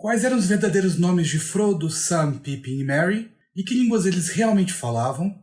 Quais eram os verdadeiros nomes de Frodo, Sam, Pippin e Merry? E que línguas eles realmente falavam?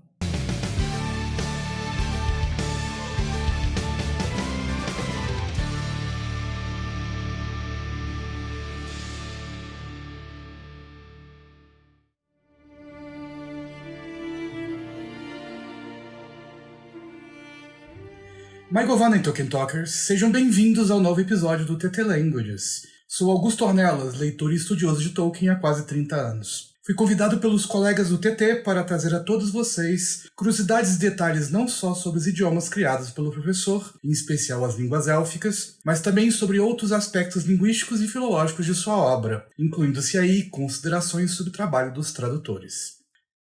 Michael Van Tolkien Talkers, sejam bem-vindos ao novo episódio do TT Languages. Sou Augusto Ornelas, leitor e estudioso de Tolkien há quase 30 anos. Fui convidado pelos colegas do TT para trazer a todos vocês curiosidades e detalhes não só sobre os idiomas criados pelo professor, em especial as línguas élficas, mas também sobre outros aspectos linguísticos e filológicos de sua obra, incluindo-se aí considerações sobre o trabalho dos tradutores.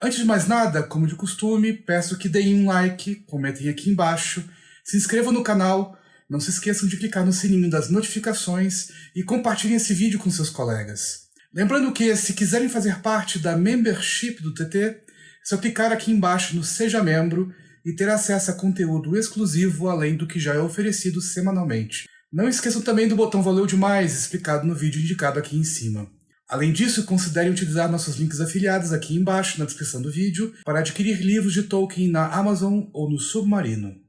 Antes de mais nada, como de costume, peço que deem um like, comentem aqui embaixo se inscrevam no canal, não se esqueçam de clicar no sininho das notificações e compartilhem esse vídeo com seus colegas. Lembrando que, se quiserem fazer parte da membership do TT, é só clicar aqui embaixo no Seja Membro e ter acesso a conteúdo exclusivo além do que já é oferecido semanalmente. Não esqueçam também do botão Valeu Demais, explicado no vídeo indicado aqui em cima. Além disso, considerem utilizar nossos links afiliados aqui embaixo na descrição do vídeo para adquirir livros de Tolkien na Amazon ou no Submarino.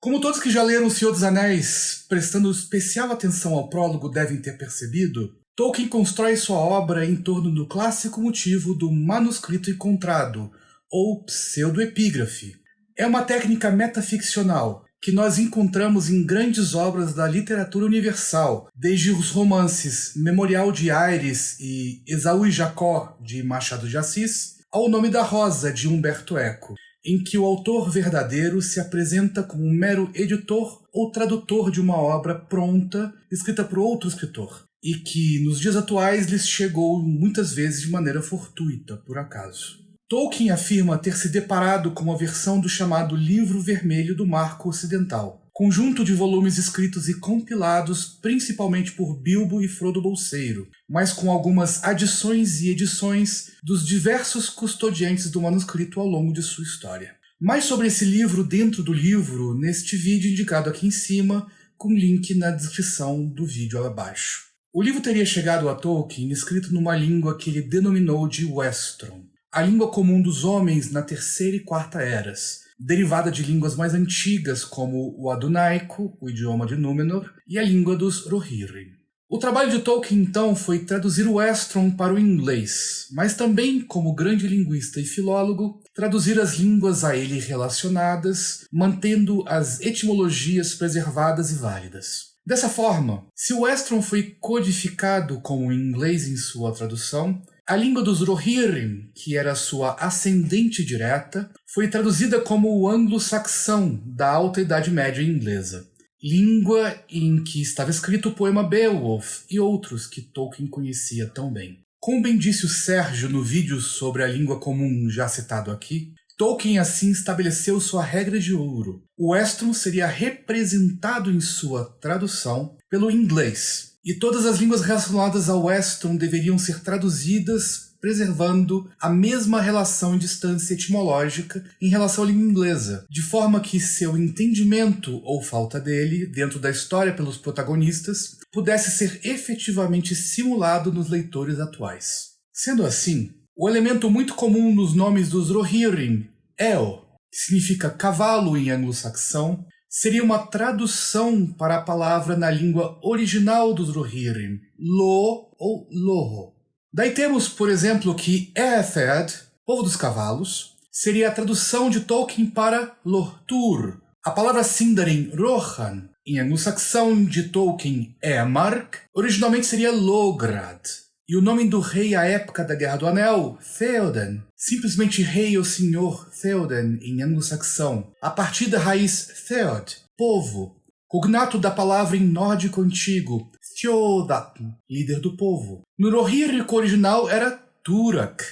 Como todos que já leram O Senhor dos Anéis, prestando especial atenção ao prólogo devem ter percebido, Tolkien constrói sua obra em torno do clássico motivo do manuscrito encontrado, ou pseudoepígrafe. É uma técnica metaficcional que nós encontramos em grandes obras da literatura universal, desde os romances Memorial de Aires e Esaú e Jacó, de Machado de Assis, ao Nome da Rosa, de Humberto Eco em que o autor verdadeiro se apresenta como um mero editor ou tradutor de uma obra pronta, escrita por outro escritor, e que nos dias atuais lhes chegou muitas vezes de maneira fortuita, por acaso. Tolkien afirma ter se deparado com a versão do chamado Livro Vermelho do Marco Ocidental, conjunto de volumes escritos e compilados principalmente por Bilbo e Frodo Bolseiro, mas com algumas adições e edições dos diversos custodiantes do manuscrito ao longo de sua história. Mais sobre esse livro dentro do livro neste vídeo indicado aqui em cima, com link na descrição do vídeo abaixo. O livro teria chegado a Tolkien escrito numa língua que ele denominou de Westron, a língua comum dos homens na Terceira e Quarta Eras, derivada de línguas mais antigas como o Adunaico, o idioma de Númenor, e a língua dos Rohirrim. O trabalho de Tolkien, então, foi traduzir o Estron para o inglês, mas também, como grande linguista e filólogo, traduzir as línguas a ele relacionadas, mantendo as etimologias preservadas e válidas. Dessa forma, se o Estron foi codificado como inglês em sua tradução, a língua dos Rohirrim, que era sua ascendente direta, foi traduzida como o anglo-saxão da Alta Idade Média inglesa, língua em que estava escrito o poema Beowulf e outros que Tolkien conhecia tão bem. Como bem disse o Sérgio no vídeo sobre a língua comum já citado aqui, Tolkien assim estabeleceu sua regra de ouro. O Estron seria representado em sua tradução pelo inglês, e todas as línguas relacionadas ao Weston deveriam ser traduzidas preservando a mesma relação e distância etimológica em relação à língua inglesa, de forma que seu entendimento ou falta dele dentro da história pelos protagonistas pudesse ser efetivamente simulado nos leitores atuais. Sendo assim, o elemento muito comum nos nomes dos Rohirrim, El, que significa cavalo em anglo-saxão, seria uma tradução para a palavra na língua original dos Rohirrim, Lo ou Loho. Daí temos, por exemplo, que Erethed, povo dos cavalos, seria a tradução de Tolkien para Lortur. A palavra Sindarin Rohan, em anglo-saxão de Tolkien Emark, originalmente seria Lograd. E o nome do rei à época da Guerra do Anel, Theoden, simplesmente rei ou senhor Theoden em anglo-saxão, a partir da raiz Theod, povo, cognato da palavra em nórdico antigo, Thjodatn, líder do povo. No Rohirric original era Turak.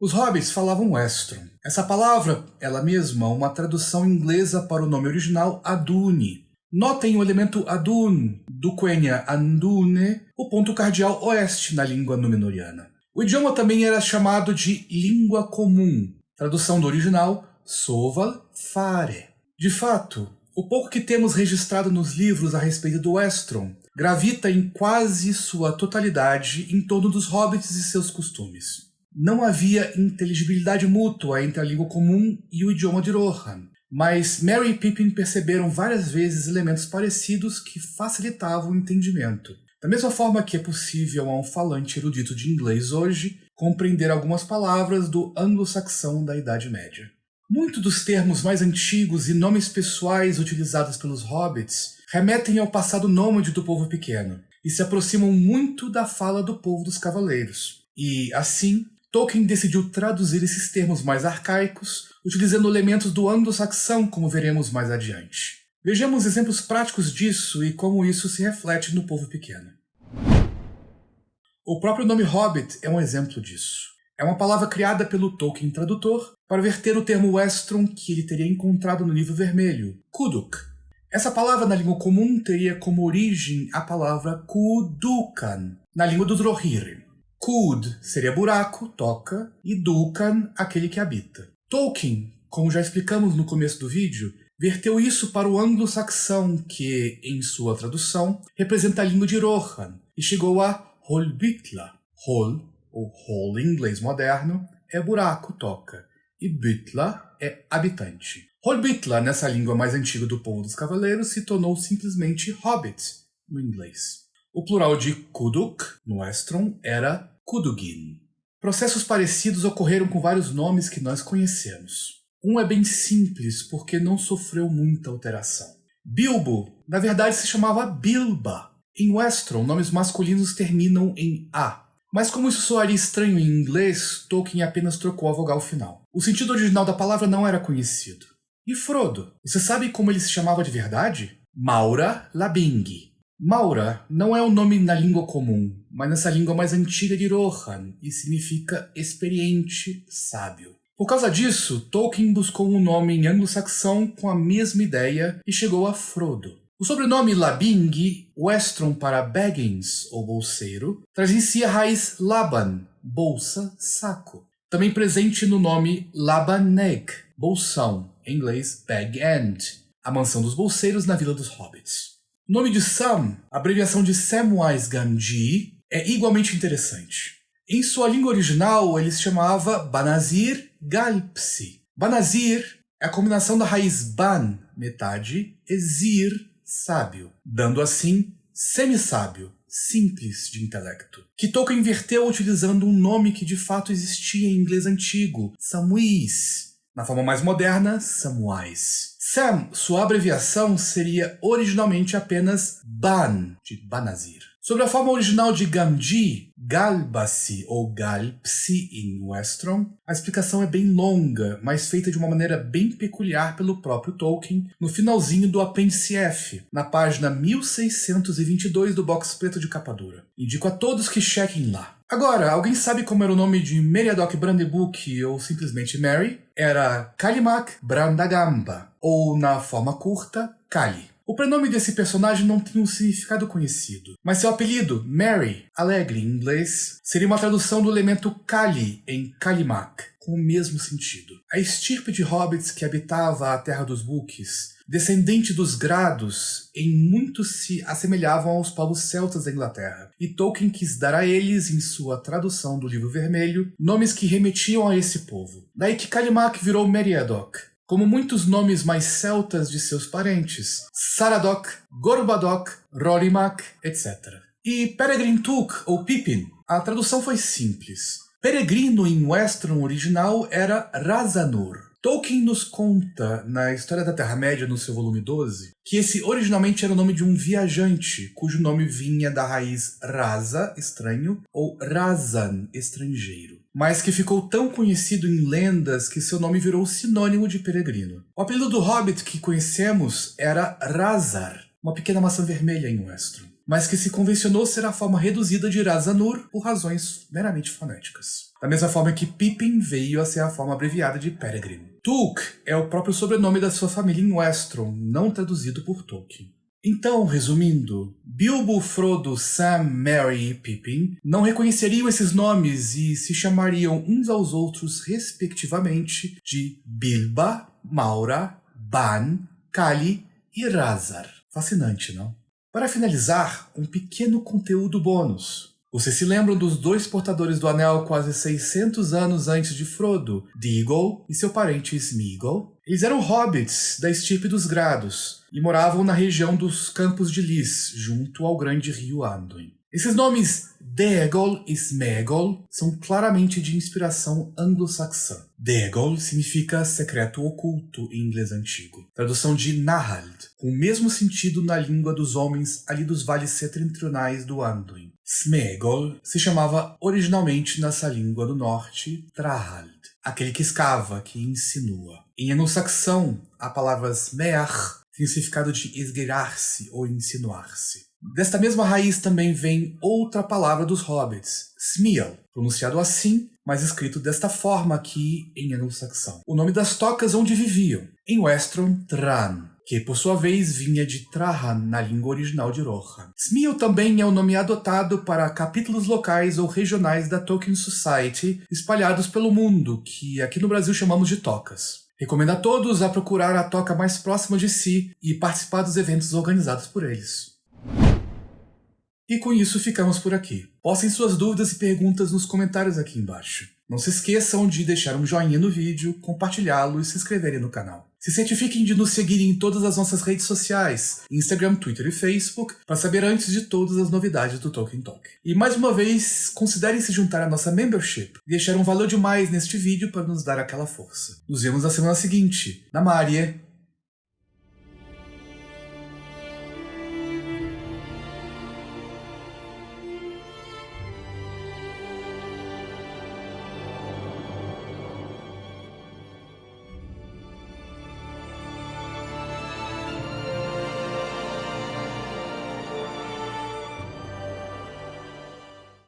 Os hobbits falavam Westron. Essa palavra, ela mesma, uma tradução inglesa para o nome original Aduni, Notem o elemento adun, do quenya andune, o ponto cardial oeste na língua númenoriana. O idioma também era chamado de língua comum, tradução do original soval fare. De fato, o pouco que temos registrado nos livros a respeito do Estron gravita em quase sua totalidade em torno dos hobbits e seus costumes. Não havia inteligibilidade mútua entre a língua comum e o idioma de Rohan, mas Mary e Pippin perceberam várias vezes elementos parecidos que facilitavam o entendimento. Da mesma forma que é possível a um falante erudito de inglês hoje compreender algumas palavras do anglo-saxão da Idade Média. Muitos dos termos mais antigos e nomes pessoais utilizados pelos hobbits remetem ao passado nômade do povo pequeno e se aproximam muito da fala do povo dos cavaleiros. E, assim, Tolkien decidiu traduzir esses termos mais arcaicos, utilizando elementos do anglo-saxão, como veremos mais adiante. Vejamos exemplos práticos disso e como isso se reflete no povo pequeno. O próprio nome Hobbit é um exemplo disso. É uma palavra criada pelo Tolkien tradutor para verter o termo Westron que ele teria encontrado no livro vermelho, Kuduk. Essa palavra na língua comum teria como origem a palavra Kudukan, na língua dos Rohirrim. Kud seria buraco, toca, e Dukan, aquele que habita. Tolkien, como já explicamos no começo do vídeo, verteu isso para o anglo-saxão, que, em sua tradução, representa a língua de Rohan, e chegou a Holbitla. Hol, ou hole em inglês moderno, é buraco, toca, e Bitla é habitante. Holbitla, nessa língua mais antiga do povo dos cavaleiros, se tornou simplesmente Hobbit, no inglês. O plural de Kuduk, no Estron, era Kudugin. Processos parecidos ocorreram com vários nomes que nós conhecemos. Um é bem simples porque não sofreu muita alteração. Bilbo, na verdade, se chamava Bilba. Em Westron, nomes masculinos terminam em A. Mas como isso soaria estranho em inglês, Tolkien apenas trocou a vogal final. O sentido original da palavra não era conhecido. E Frodo? Você sabe como ele se chamava de verdade? Maura Labing. Maura não é um nome na língua comum, mas nessa língua mais antiga de Rohan, e significa experiente, sábio. Por causa disso, Tolkien buscou um nome em anglo-saxão com a mesma ideia e chegou a Frodo. O sobrenome Labing, Westron para Baggins, ou bolseiro, traz em si a raiz Laban, bolsa, saco. Também presente no nome Labaneg, bolsão, em inglês Bag End, a mansão dos bolseiros na Vila dos Hobbits. O nome de Sam, abreviação de Samwise Gamgee, é igualmente interessante. Em sua língua original, ele se chamava Banazir Galpsi. Banazir é a combinação da raiz ban, metade, e zir, sábio, dando assim semi-sábio, simples de intelecto, que Tolkien inverteu utilizando um nome que de fato existia em inglês antigo, Samwise, na forma mais moderna, Samwise. Sam, sua abreviação seria originalmente apenas Ban, de Banazir. Sobre a forma original de Gamgee, Galbasi ou Galpsi em Westron, a explicação é bem longa, mas feita de uma maneira bem peculiar pelo próprio Tolkien no finalzinho do apêndice F, na página 1622 do box preto de capa dura. Indico a todos que chequem lá. Agora, alguém sabe como era o nome de Meriadoc Brandebuck ou simplesmente Mary? Era Kalimak Brandagamba, ou na forma curta, Kali. O prenome desse personagem não tinha um significado conhecido, mas seu apelido, Mary, alegre em inglês, seria uma tradução do elemento Kali em Kalimak, com o mesmo sentido. A estirpe de hobbits que habitava a Terra dos Books, descendente dos Grados, em muito se assemelhavam aos povos celtas da Inglaterra, e Tolkien quis dar a eles, em sua tradução do Livro Vermelho, nomes que remetiam a esse povo. Daí que Kalimak virou Meriadoc, como muitos nomes mais celtas de seus parentes, Saradoc, Gorbadoc, Rorimak, etc. E Peregrin Took, ou Pippin, a tradução foi simples. Peregrino em Western original era Razanur, Tolkien nos conta, na História da Terra-média, no seu volume 12, que esse originalmente era o nome de um viajante, cujo nome vinha da raiz Raza, estranho, ou Razan, estrangeiro, mas que ficou tão conhecido em lendas que seu nome virou sinônimo de peregrino. O apelido do hobbit que conhecemos era Razar, uma pequena maçã vermelha em Westron, mas que se convencionou ser a forma reduzida de Razanur por razões meramente fonéticas. Da mesma forma que Pippin veio a ser a forma abreviada de Peregrine. Took é o próprio sobrenome da sua família em Westron, não traduzido por Tolkien. Então, resumindo, Bilbo, Frodo, Sam, Merry e Pippin não reconheceriam esses nomes e se chamariam uns aos outros, respectivamente, de Bilba, Maura, Ban, Kali e Razar. Fascinante, não? Para finalizar, um pequeno conteúdo bônus. Vocês se lembram dos dois portadores do anel quase 600 anos antes de Frodo, Deagle e seu parente Smeagol? Eles eram hobbits da estirpe dos Grados e moravam na região dos Campos de Lys, junto ao grande rio Anduin. Esses nomes Deagol e Smeagol são claramente de inspiração anglo-saxã. Deagol significa secreto oculto em inglês antigo, tradução de Nahald, com o mesmo sentido na língua dos homens ali dos vales setentrionais do Anduin. Smeagol se chamava originalmente nessa língua do norte Trahald, aquele que escava, que insinua. Em anglo-saxão, a palavra Smeach tem o significado de esgueirar-se ou insinuar-se. Desta mesma raiz também vem outra palavra dos hobbits, Smeal, pronunciado assim, mas escrito desta forma aqui em anglo-saxão. O nome das tocas onde viviam, em Westron, Tran, que por sua vez vinha de Trahan na língua original de Rohan. Smeal também é o nome adotado para capítulos locais ou regionais da Tolkien Society espalhados pelo mundo, que aqui no Brasil chamamos de tocas. Recomendo a todos a procurar a toca mais próxima de si e participar dos eventos organizados por eles. E com isso ficamos por aqui. Postem suas dúvidas e perguntas nos comentários aqui embaixo. Não se esqueçam de deixar um joinha no vídeo, compartilhá-lo e se inscreverem no canal. Se certifiquem de nos seguirem em todas as nossas redes sociais, Instagram, Twitter e Facebook, para saber antes de todas as novidades do Tolkien Talk. E mais uma vez, considerem se juntar à nossa membership e deixar um valor demais neste vídeo para nos dar aquela força. Nos vemos na semana seguinte. Na Maria!